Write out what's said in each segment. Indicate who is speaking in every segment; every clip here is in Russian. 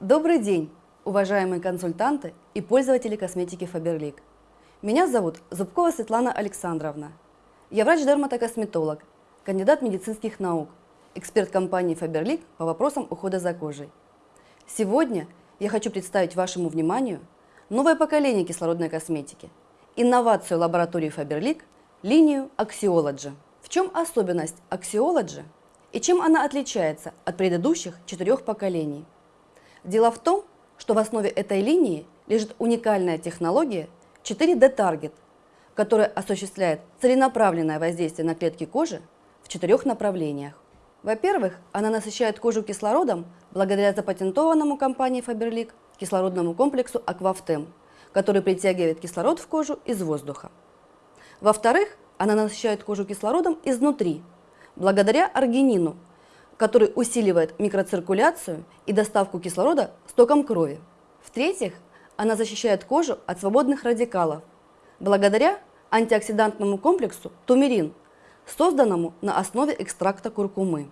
Speaker 1: Добрый день, уважаемые консультанты и пользователи косметики Faberlic. Меня зовут Зубкова Светлана Александровна. Я врач-дерматокосметолог, кандидат медицинских наук, эксперт компании Faberlic по вопросам ухода за кожей. Сегодня я хочу представить вашему вниманию новое поколение кислородной косметики, инновацию лаборатории Faberlic, линию Axiology. В чем особенность Axiology и чем она отличается от предыдущих четырех поколений? Дело в том, что в основе этой линии лежит уникальная технология 4D Target, которая осуществляет целенаправленное воздействие на клетки кожи в четырех направлениях. Во-первых, она насыщает кожу кислородом благодаря запатентованному компанией Faberlic кислородному комплексу Aquaftem, который притягивает кислород в кожу из воздуха. Во-вторых, она насыщает кожу кислородом изнутри, благодаря аргинину, который усиливает микроциркуляцию и доставку кислорода с током крови. В-третьих, она защищает кожу от свободных радикалов, благодаря антиоксидантному комплексу тумерин, созданному на основе экстракта куркумы.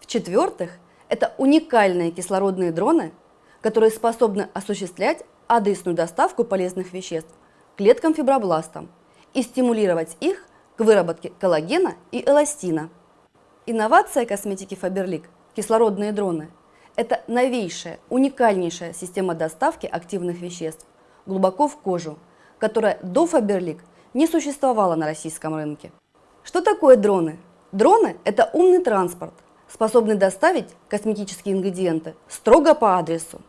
Speaker 1: В-четвертых, это уникальные кислородные дроны, которые способны осуществлять адресную доставку полезных веществ клеткам фибробластам и стимулировать их к выработке коллагена и эластина. Инновация косметики Faberlic – кислородные дроны – это новейшая, уникальнейшая система доставки активных веществ глубоко в кожу, которая до Faberlic не существовала на российском рынке. Что такое дроны? Дроны – это умный транспорт, способный доставить косметические ингредиенты строго по адресу.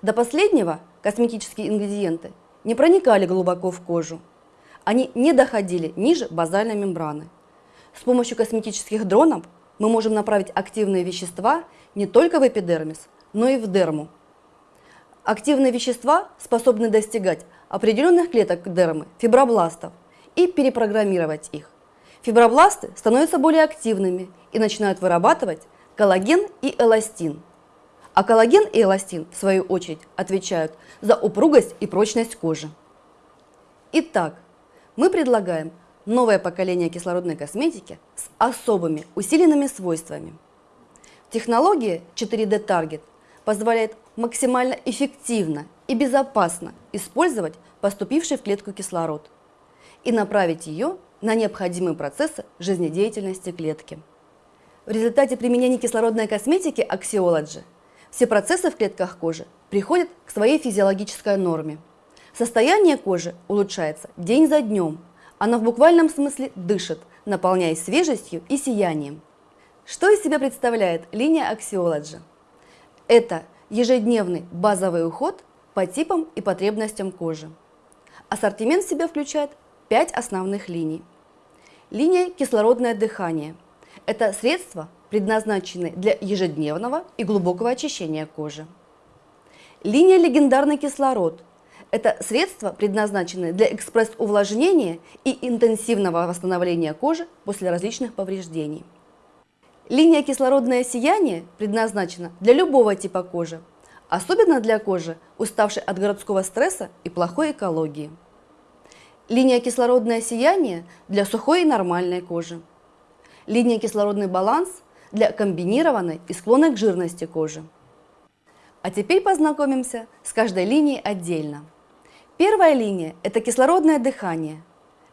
Speaker 1: До последнего косметические ингредиенты не проникали глубоко в кожу. Они не доходили ниже базальной мембраны. С помощью косметических дронов мы можем направить активные вещества не только в эпидермис, но и в дерму. Активные вещества способны достигать определенных клеток дермы, фибробластов, и перепрограммировать их. Фибробласты становятся более активными и начинают вырабатывать коллаген и эластин. А коллаген и эластин, в свою очередь, отвечают за упругость и прочность кожи. Итак, мы предлагаем новое поколение кислородной косметики с особыми усиленными свойствами. Технология 4D Target позволяет максимально эффективно и безопасно использовать поступивший в клетку кислород и направить ее на необходимые процессы жизнедеятельности клетки. В результате применения кислородной косметики Axiology все процессы в клетках кожи приходят к своей физиологической норме. Состояние кожи улучшается день за днем – она в буквальном смысле дышит, наполняясь свежестью и сиянием. Что из себя представляет линия Axiology? Это ежедневный базовый уход по типам и потребностям кожи. Ассортимент в себя включает 5 основных линий. Линия кислородное дыхание. Это средства, предназначенные для ежедневного и глубокого очищения кожи. Линия легендарный кислород – это средства, предназначенные для экспресс-увлажнения и интенсивного восстановления кожи после различных повреждений. Линия кислородное сияние предназначена для любого типа кожи, особенно для кожи, уставшей от городского стресса и плохой экологии. Линия кислородное сияние для сухой и нормальной кожи. Линия кислородный баланс для комбинированной и склонной к жирности кожи. А теперь познакомимся с каждой линией отдельно. Первая линия – это кислородное дыхание.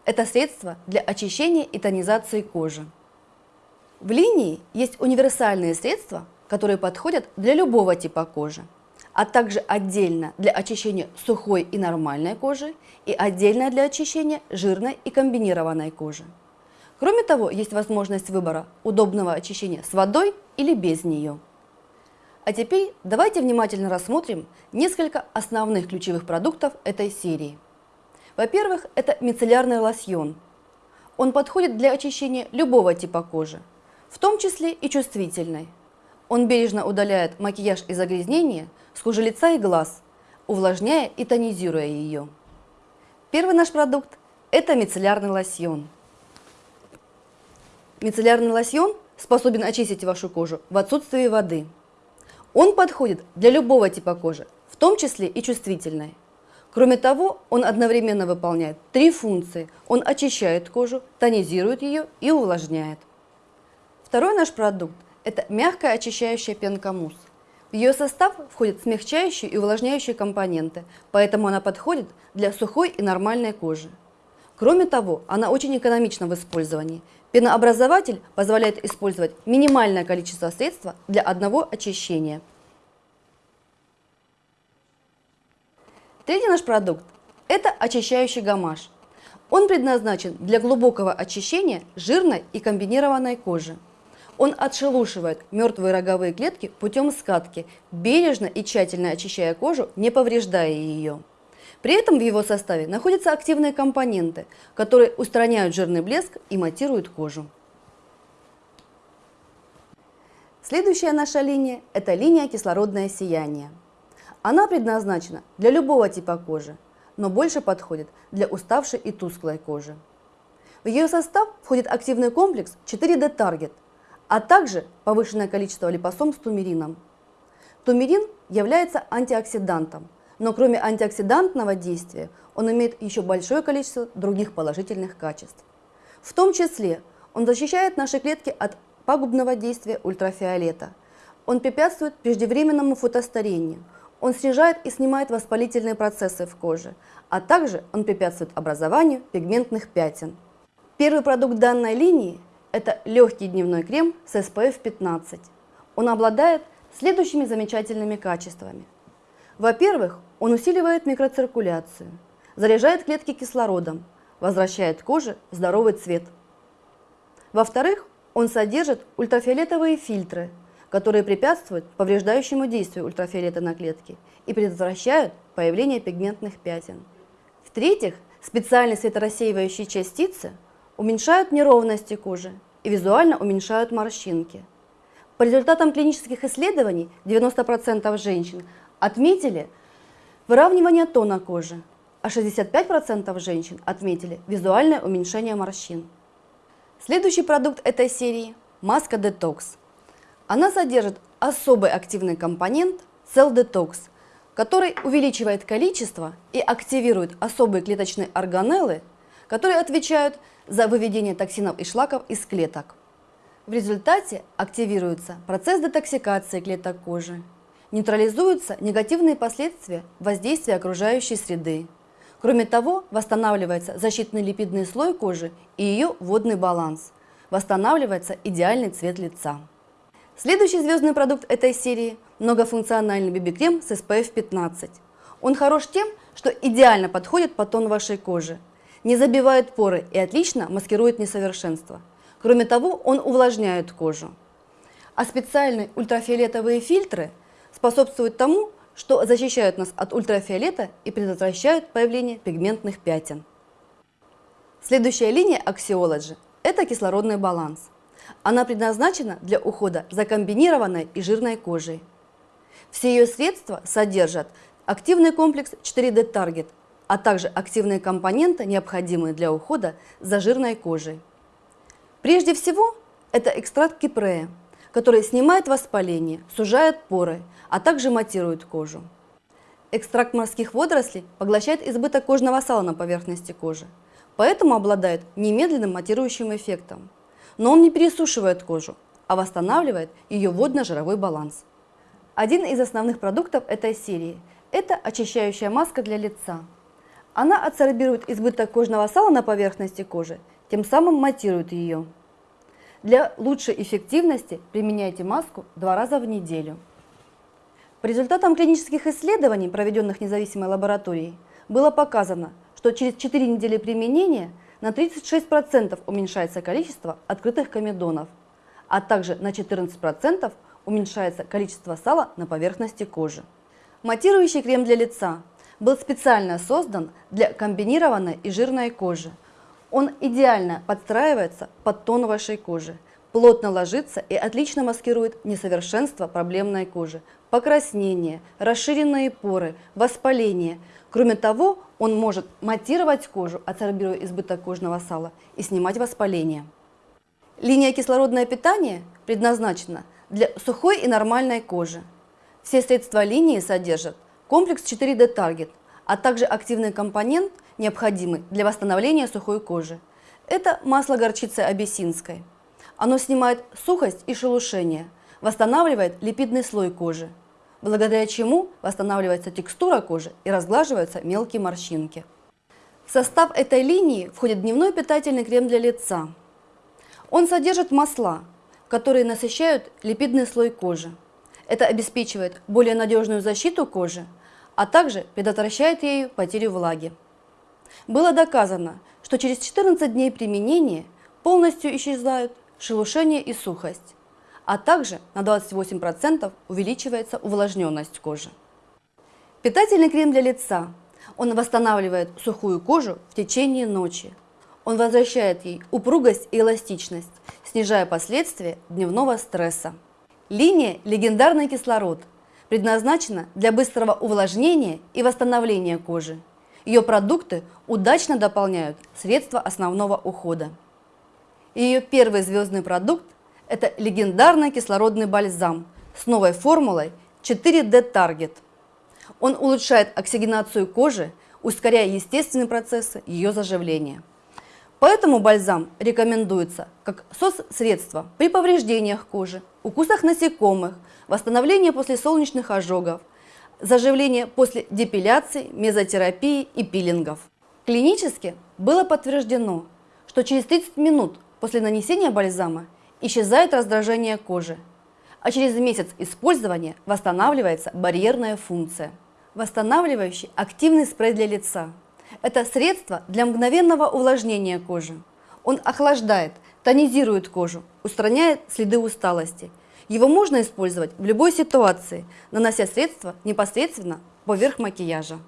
Speaker 1: Это средство для очищения и тонизации кожи. В линии есть универсальные средства, которые подходят для любого типа кожи, а также отдельно для очищения сухой и нормальной кожи и отдельно для очищения жирной и комбинированной кожи. Кроме того, есть возможность выбора удобного очищения с водой или без нее. А теперь давайте внимательно рассмотрим несколько основных ключевых продуктов этой серии. Во-первых, это мицеллярный лосьон. Он подходит для очищения любого типа кожи, в том числе и чувствительной. Он бережно удаляет макияж и загрязнения с кожи лица и глаз, увлажняя и тонизируя ее. Первый наш продукт – это мицеллярный лосьон. Мицеллярный лосьон способен очистить вашу кожу в отсутствии воды – он подходит для любого типа кожи, в том числе и чувствительной. Кроме того, он одновременно выполняет три функции. Он очищает кожу, тонизирует ее и увлажняет. Второй наш продукт – это мягкая очищающая пенка мусс. В ее состав входят смягчающие и увлажняющие компоненты, поэтому она подходит для сухой и нормальной кожи. Кроме того, она очень экономична в использовании. Пенообразователь позволяет использовать минимальное количество средства для одного очищения. Третий наш продукт – это очищающий гамаш. Он предназначен для глубокого очищения жирной и комбинированной кожи. Он отшелушивает мертвые роговые клетки путем скатки, бережно и тщательно очищая кожу, не повреждая ее. При этом в его составе находятся активные компоненты, которые устраняют жирный блеск и матируют кожу. Следующая наша линия – это линия кислородное сияние. Она предназначена для любого типа кожи, но больше подходит для уставшей и тусклой кожи. В ее состав входит активный комплекс 4D Target – а также повышенное количество липосом с тумерином. Тумерин является антиоксидантом, но кроме антиоксидантного действия он имеет еще большое количество других положительных качеств. В том числе он защищает наши клетки от пагубного действия ультрафиолета. Он препятствует преждевременному фотостарению. Он снижает и снимает воспалительные процессы в коже, а также он препятствует образованию пигментных пятен. Первый продукт данной линии это легкий дневной крем с SPF 15. Он обладает следующими замечательными качествами. Во-первых, он усиливает микроциркуляцию, заряжает клетки кислородом, возвращает коже здоровый цвет. Во-вторых, он содержит ультрафиолетовые фильтры, которые препятствуют повреждающему действию ультрафиолета на клетки и предотвращают появление пигментных пятен. В-третьих, специальные светорассеивающие частицы уменьшают неровности кожи и визуально уменьшают морщинки. По результатам клинических исследований 90% женщин отметили выравнивание тона кожи, а 65% женщин отметили визуальное уменьшение морщин. Следующий продукт этой серии – маска Detox. Она содержит особый активный компонент Cell Detox, который увеличивает количество и активирует особые клеточные органеллы, которые отвечают за выведение токсинов и шлаков из клеток. В результате активируется процесс детоксикации клеток кожи, нейтрализуются негативные последствия воздействия окружающей среды. Кроме того, восстанавливается защитный липидный слой кожи и ее водный баланс. Восстанавливается идеальный цвет лица. Следующий звездный продукт этой серии – многофункциональный BB-крем с SPF 15. Он хорош тем, что идеально подходит по тону вашей кожи – не забивает поры и отлично маскирует несовершенство. Кроме того, он увлажняет кожу. А специальные ультрафиолетовые фильтры способствуют тому, что защищают нас от ультрафиолета и предотвращают появление пигментных пятен. Следующая линия Axiology – это кислородный баланс. Она предназначена для ухода за комбинированной и жирной кожей. Все ее средства содержат активный комплекс 4D Target а также активные компоненты, необходимые для ухода за жирной кожей. Прежде всего, это экстракт кипрея, который снимает воспаление, сужает поры, а также матирует кожу. Экстракт морских водорослей поглощает избыток кожного сала на поверхности кожи, поэтому обладает немедленным матирующим эффектом. Но он не пересушивает кожу, а восстанавливает ее водно-жировой баланс. Один из основных продуктов этой серии – это очищающая маска для лица – она адсорбирует избыток кожного сала на поверхности кожи, тем самым матирует ее. Для лучшей эффективности применяйте маску два раза в неделю. По результатам клинических исследований, проведенных независимой лабораторией, было показано, что через 4 недели применения на 36% уменьшается количество открытых комедонов, а также на 14% уменьшается количество сала на поверхности кожи. Матирующий крем для лица был специально создан для комбинированной и жирной кожи. Он идеально подстраивается под тон вашей кожи, плотно ложится и отлично маскирует несовершенство проблемной кожи, покраснение, расширенные поры, воспаление. Кроме того, он может матировать кожу, адсорбируя избыток кожного сала, и снимать воспаление. Линия кислородное питание предназначена для сухой и нормальной кожи. Все средства линии содержат комплекс 4D Target, а также активный компонент, необходимый для восстановления сухой кожи. Это масло горчицы абиссинской. Оно снимает сухость и шелушение, восстанавливает липидный слой кожи. благодаря чему восстанавливается текстура кожи и разглаживаются мелкие морщинки. В состав этой линии входит дневной питательный крем для лица. Он содержит масла, которые насыщают липидный слой кожи. Это обеспечивает более надежную защиту кожи, а также предотвращает ею потерю влаги. Было доказано, что через 14 дней применения полностью исчезают шелушение и сухость, а также на 28% увеличивается увлажненность кожи. Питательный крем для лица. Он восстанавливает сухую кожу в течение ночи. Он возвращает ей упругость и эластичность, снижая последствия дневного стресса. Линия «Легендарный кислород» предназначена для быстрого увлажнения и восстановления кожи. Ее продукты удачно дополняют средства основного ухода. Ее первый звездный продукт – это легендарный кислородный бальзам с новой формулой 4D Target. Он улучшает оксигенацию кожи, ускоряя естественные процессы ее заживления. Поэтому бальзам рекомендуется как СОС-средство при повреждениях кожи, укусах насекомых, восстановлении после солнечных ожогов, заживление после депиляции, мезотерапии и пилингов. Клинически было подтверждено, что через 30 минут после нанесения бальзама исчезает раздражение кожи, а через месяц использования восстанавливается барьерная функция. Восстанавливающий активный спрей для лица – это средство для мгновенного увлажнения кожи. Он охлаждает, тонизирует кожу, устраняет следы усталости. Его можно использовать в любой ситуации, нанося средство непосредственно поверх макияжа.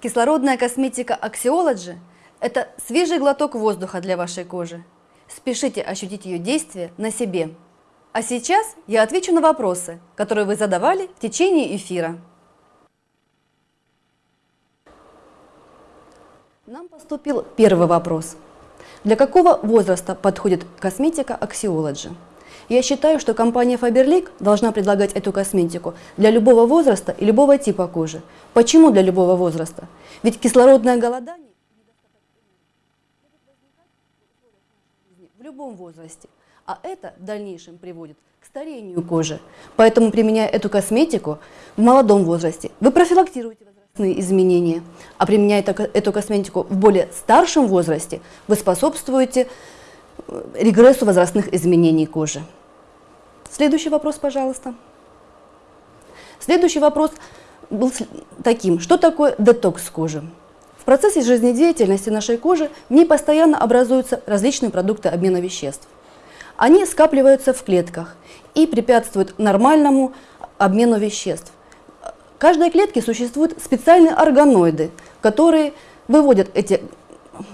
Speaker 1: Кислородная косметика Axiology – это свежий глоток воздуха для вашей кожи. Спешите ощутить ее действие на себе. А сейчас я отвечу на вопросы, которые вы задавали в течение эфира. Нам поступил первый вопрос. Для какого возраста подходит косметика Axiology? Я считаю, что компания Faberlic должна предлагать эту косметику для любого возраста и любого типа кожи. Почему для любого возраста? Ведь кислородное голодание в любом возрасте, а это в дальнейшем приводит к старению кожи. Поэтому, применяя эту косметику в молодом возрасте, вы профилактируете изменения, а применяя эту косметику в более старшем возрасте, вы способствуете э, регрессу возрастных изменений кожи. Следующий вопрос, пожалуйста. Следующий вопрос был таким. Что такое детокс кожи? Процессе жизнедеятельности нашей кожи в ней постоянно образуются различные продукты обмена веществ. Они скапливаются в клетках и препятствуют нормальному обмену веществ. В каждой клетке существуют специальные органоиды, которые выводят эти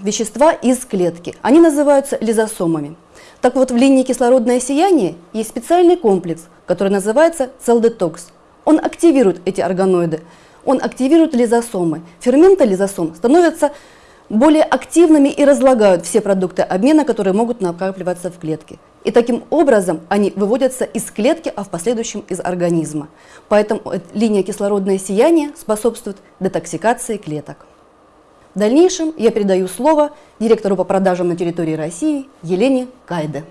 Speaker 1: вещества из клетки. Они называются лизосомами. Так вот, в линии кислородное сияние есть специальный комплекс, который называется целдетокс. Он активирует эти органоиды, он активирует лизосомы. Ферменты лизосом становятся более активными и разлагают все продукты обмена, которые могут накапливаться в клетке. И таким образом они выводятся из клетки, а в последующем из организма. Поэтому линия кислородное сияние способствует детоксикации клеток. В дальнейшем я передаю слово директору по продажам на территории России Елене Кайде.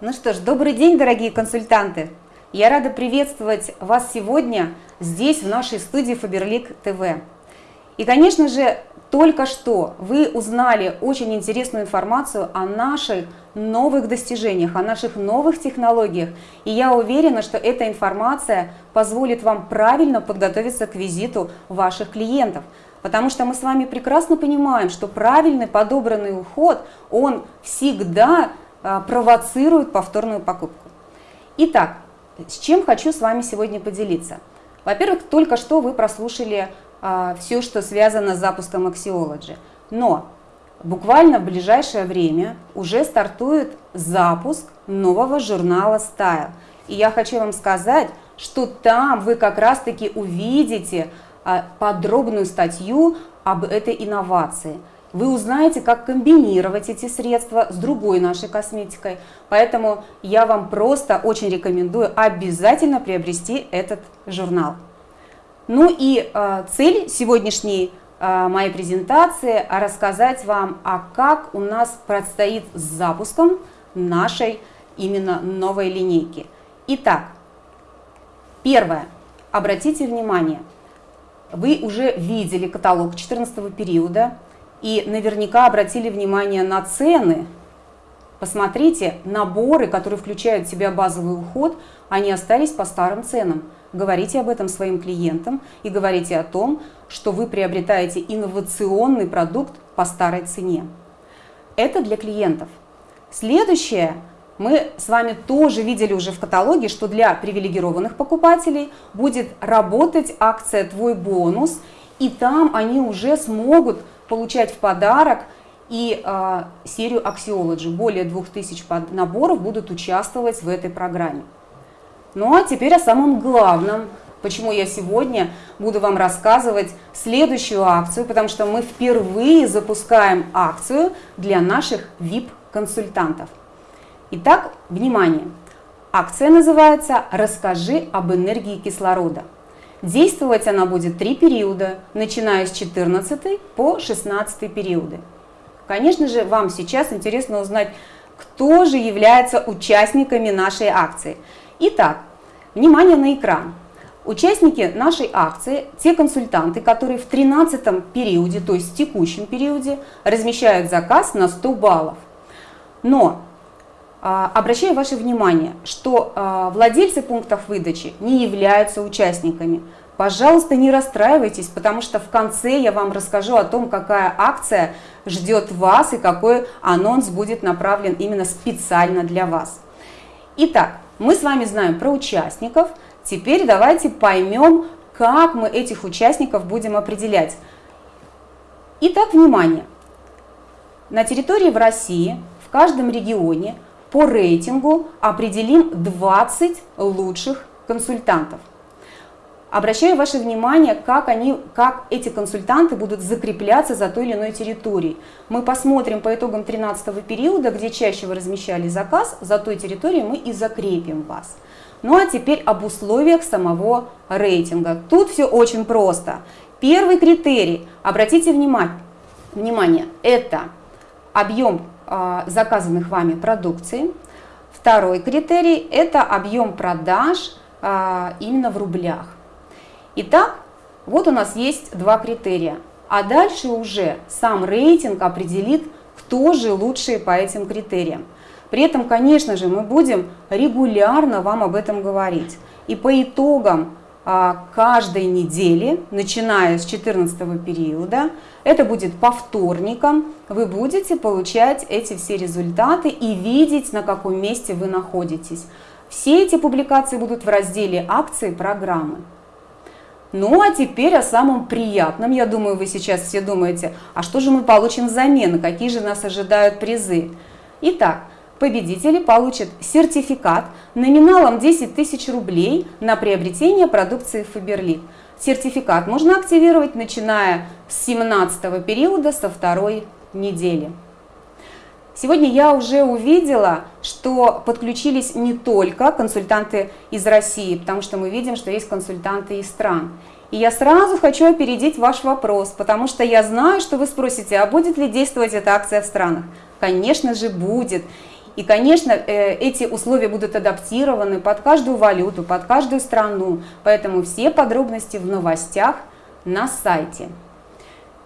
Speaker 2: Ну что ж, добрый день, дорогие консультанты! Я рада приветствовать вас сегодня здесь, в нашей студии Фаберлик ТВ. И, конечно же, только что вы узнали очень интересную информацию о наших новых достижениях, о наших новых технологиях. И я уверена, что эта информация позволит вам правильно подготовиться к визиту ваших клиентов. Потому что мы с вами прекрасно понимаем, что правильный подобранный уход, он всегда а, провоцирует повторную покупку. Итак, с чем хочу с вами сегодня поделиться. Во-первых, только что вы прослушали а, все, что связано с запуском Axiology. Но буквально в ближайшее время уже стартует запуск нового журнала Style. И я хочу вам сказать, что там вы как раз-таки увидите а, подробную статью об этой инновации. Вы узнаете, как комбинировать эти средства с другой нашей косметикой. Поэтому я вам просто очень рекомендую обязательно приобрести этот журнал. Ну и э, цель сегодняшней э, моей презентации рассказать вам, а как у нас предстоит с запуском нашей именно новой линейки. Итак, первое. Обратите внимание, вы уже видели каталог 14 периода и наверняка обратили внимание на цены. Посмотрите, наборы, которые включают в себя базовый уход, они остались по старым ценам. Говорите об этом своим клиентам и говорите о том, что вы приобретаете инновационный продукт по старой цене. Это для клиентов. Следующее, мы с вами тоже видели уже в каталоге, что для привилегированных покупателей будет работать акция «Твой бонус», и там они уже смогут получать в подарок и э, серию Axiology. Более 2000 наборов будут участвовать в этой программе. Ну а теперь о самом главном, почему я сегодня буду вам рассказывать следующую акцию, потому что мы впервые запускаем акцию для наших VIP-консультантов. Итак, внимание! Акция называется «Расскажи об энергии кислорода». Действовать она будет три периода, начиная с 14 по 16 периоды. Конечно же, вам сейчас интересно узнать, кто же является участниками нашей акции. Итак, внимание на экран. Участники нашей акции, те консультанты, которые в 13 периоде, то есть в текущем периоде, размещают заказ на 100 баллов. Но обращаю ваше внимание, что а, владельцы пунктов выдачи не являются участниками. Пожалуйста, не расстраивайтесь, потому что в конце я вам расскажу о том, какая акция ждет вас и какой анонс будет направлен именно специально для вас. Итак, мы с вами знаем про участников. Теперь давайте поймем, как мы этих участников будем определять. Итак, внимание! На территории в России, в каждом регионе по рейтингу определим 20 лучших консультантов. Обращаю ваше внимание, как, они, как эти консультанты будут закрепляться за той или иной территорией. Мы посмотрим по итогам 13 периода, где чаще вы размещали заказ, за той территорией мы и закрепим вас. Ну а теперь об условиях самого рейтинга. Тут все очень просто. Первый критерий, обратите внимание, внимание это объем заказанных вами продукции. Второй критерий – это объем продаж а, именно в рублях. Итак, вот у нас есть два критерия. А дальше уже сам рейтинг определит, кто же лучшие по этим критериям. При этом, конечно же, мы будем регулярно вам об этом говорить. И по итогам а, каждой недели, начиная с 14 периода. Это будет по вторникам. Вы будете получать эти все результаты и видеть, на каком месте вы находитесь. Все эти публикации будут в разделе акции программы. Ну а теперь о самом приятном. Я думаю, вы сейчас все думаете, а что же мы получим взамен, какие же нас ожидают призы. Итак, Победители получат сертификат номиналом 10 тысяч рублей на приобретение продукции Faberlic. Сертификат можно активировать начиная с 17 периода, со второй недели. Сегодня я уже увидела, что подключились не только консультанты из России, потому что мы видим, что есть консультанты из стран. И я сразу хочу опередить ваш вопрос, потому что я знаю, что вы спросите, а будет ли действовать эта акция в странах? Конечно же будет. И, конечно, э, эти условия будут адаптированы под каждую валюту, под каждую страну. Поэтому все подробности в новостях на сайте.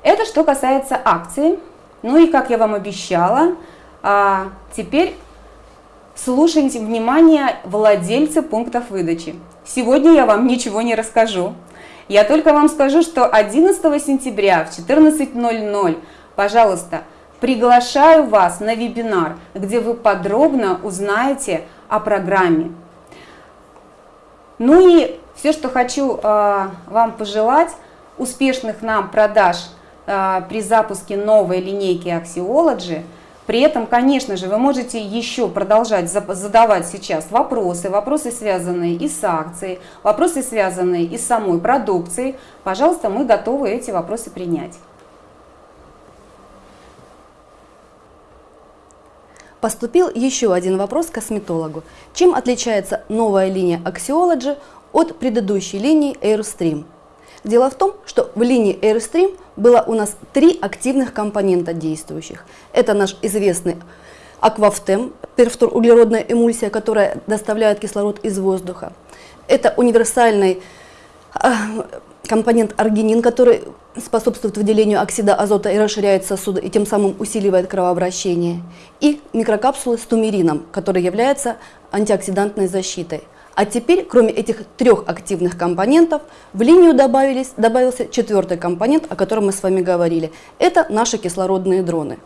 Speaker 2: Это что касается акции. Ну и, как я вам обещала, а, теперь слушайте внимание владельцы пунктов выдачи. Сегодня я вам ничего не расскажу. Я только вам скажу, что 11 сентября в 14.00, пожалуйста, Приглашаю вас на вебинар, где вы подробно узнаете о программе. Ну и все, что хочу э, вам пожелать, успешных нам продаж э, при запуске новой линейки Axiology. При этом, конечно же, вы можете еще продолжать задавать сейчас вопросы, вопросы, связанные и с акцией, вопросы, связанные и с самой продукцией. Пожалуйста, мы готовы эти вопросы принять.
Speaker 1: Поступил еще один вопрос косметологу. Чем отличается новая линия Axiology от предыдущей линии Airstream? Дело в том, что в линии Airstream было у нас три активных компонента действующих. Это наш известный Аквафтем, перфторуглеродная эмульсия, которая доставляет кислород из воздуха. Это универсальный а, компонент аргинин, который способствует выделению оксида азота и расширяет сосуды, и тем самым усиливает кровообращение. И микрокапсулы с тумерином, который является антиоксидантной защитой. А теперь, кроме этих трех активных компонентов, в линию добавились, добавился четвертый компонент, о котором мы с вами говорили. Это наши кислородные дроны.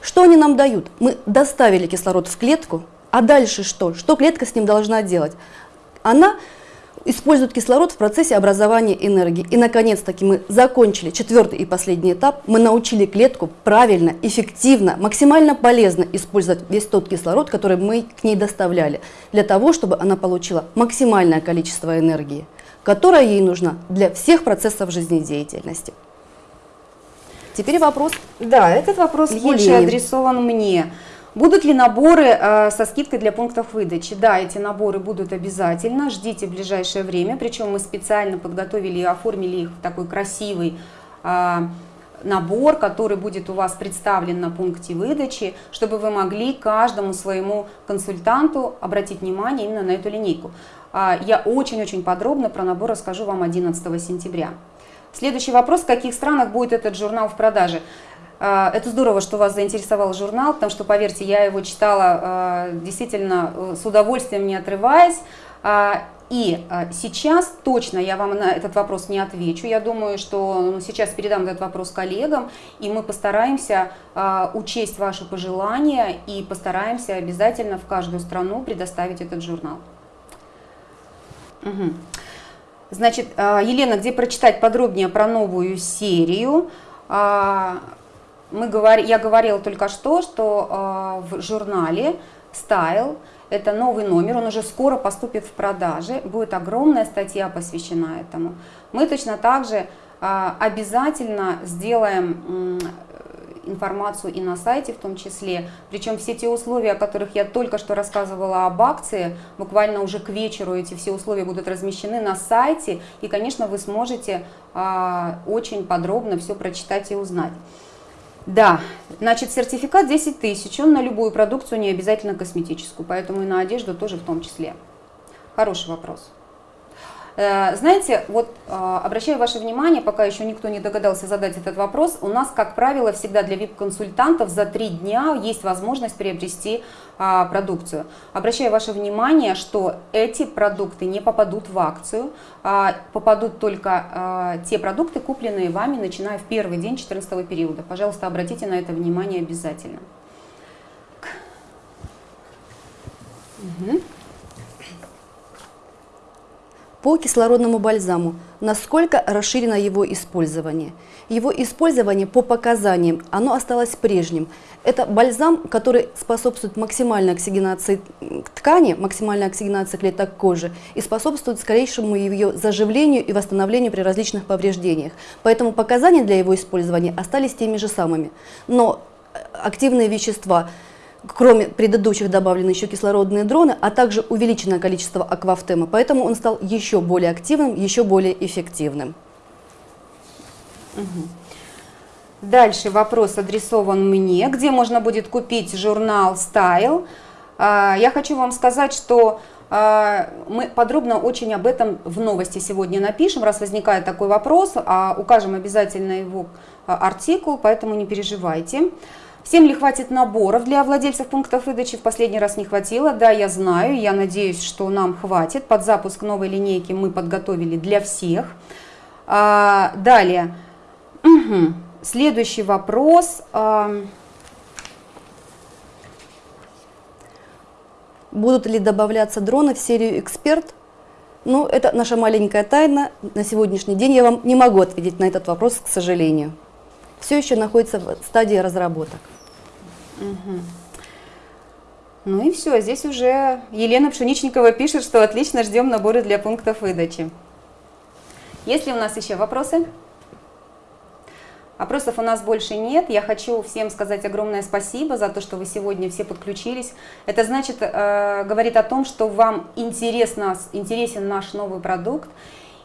Speaker 1: Что они нам дают? Мы доставили кислород в клетку, а дальше что? Что клетка с ним должна делать? Она использует кислород в процессе образования энергии. И, наконец-таки, мы закончили четвертый и последний этап. Мы научили клетку правильно, эффективно, максимально полезно использовать весь тот кислород, который мы к ней доставляли, для того, чтобы она получила максимальное количество энергии, которая ей нужна для всех процессов жизнедеятельности. Теперь вопрос.
Speaker 2: Да, этот вопрос Елене. больше адресован мне. Будут ли наборы э, со скидкой для пунктов выдачи? Да, эти наборы будут обязательно, ждите в ближайшее время, причем мы специально подготовили и оформили их в такой красивый э, набор, который будет у вас представлен на пункте выдачи, чтобы вы могли каждому своему консультанту обратить внимание именно на эту линейку. Э, я очень-очень подробно про набор расскажу вам 11 сентября. Следующий вопрос, в каких странах будет этот журнал в продаже? А, это здорово, что вас заинтересовал журнал, потому что, поверьте, я его читала а, действительно э, с удовольствием, не отрываясь. А, и сейчас точно я вам на этот вопрос не отвечу. Я думаю, что ну, сейчас передам этот вопрос коллегам, и мы постараемся учесть ваши пожелания и постараемся обязательно в каждую страну предоставить этот журнал. Угу. Значит, Елена, где прочитать подробнее про новую серию? Мы говор... я говорила только что, что э, в журнале Style, это новый номер, он уже скоро поступит в продаже, будет огромная статья посвящена этому. Мы точно так же э, обязательно сделаем э, информацию и на сайте в том числе, причем все те условия, о которых я только что рассказывала об акции, буквально уже к вечеру эти все условия будут размещены на сайте, и, конечно, вы сможете э, очень подробно все прочитать и узнать. Да, значит, сертификат 10 тысяч, он на любую продукцию, не обязательно косметическую, поэтому и на одежду тоже в том числе. Хороший вопрос. Э, знаете, вот э, обращаю ваше внимание, пока еще никто не догадался задать этот вопрос, у нас, как правило, всегда для VIP-консультантов за три дня есть возможность приобрести а, продукцию. Обращаю ваше внимание, что эти продукты не попадут в акцию, а попадут только а, те продукты, купленные вами, начиная в первый день 14 периода. Пожалуйста, обратите на это внимание обязательно.
Speaker 1: Угу по кислородному бальзаму, насколько расширено его использование. Его использование по показаниям, оно осталось прежним. Это бальзам, который способствует максимальной оксигенации ткани, максимальной оксигенации клеток кожи и способствует скорейшему ее заживлению и восстановлению при различных повреждениях. Поэтому показания для его использования остались теми же самыми. Но э, активные вещества – кроме предыдущих добавлены еще кислородные дроны, а также увеличенное количество аквафтема, поэтому он стал еще более активным, еще более эффективным.
Speaker 2: Дальше вопрос адресован мне, где можно будет купить журнал Style. А, я хочу вам сказать, что а, мы подробно очень об этом в новости сегодня напишем, раз возникает такой вопрос, а укажем обязательно его артикул, поэтому не переживайте. Всем ли хватит наборов для владельцев пунктов выдачи? В последний раз не хватило. Да, я знаю, я надеюсь, что нам хватит. Под запуск новой линейки мы подготовили для всех. А, далее. Угу. Следующий вопрос. А...
Speaker 1: Будут ли добавляться дроны в серию «Эксперт»? Ну, это наша маленькая тайна. На сегодняшний день я вам не могу ответить на этот вопрос, к сожалению. Все еще находится в стадии разработок.
Speaker 2: Угу. Ну и все, здесь уже Елена Пшеничникова пишет, что отлично ждем наборы для пунктов выдачи. Есть ли у нас еще вопросы? Вопросов у нас больше нет. Я хочу всем сказать огромное спасибо за то, что вы сегодня все подключились. Это значит, э, говорит о том, что вам интересно, интересен наш новый продукт.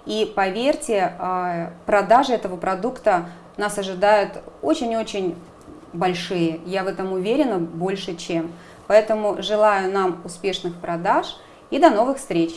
Speaker 2: И поверьте, э, продажи этого продукта нас ожидают очень-очень большие. Я в этом уверена больше, чем. Поэтому желаю нам успешных продаж и до новых встреч!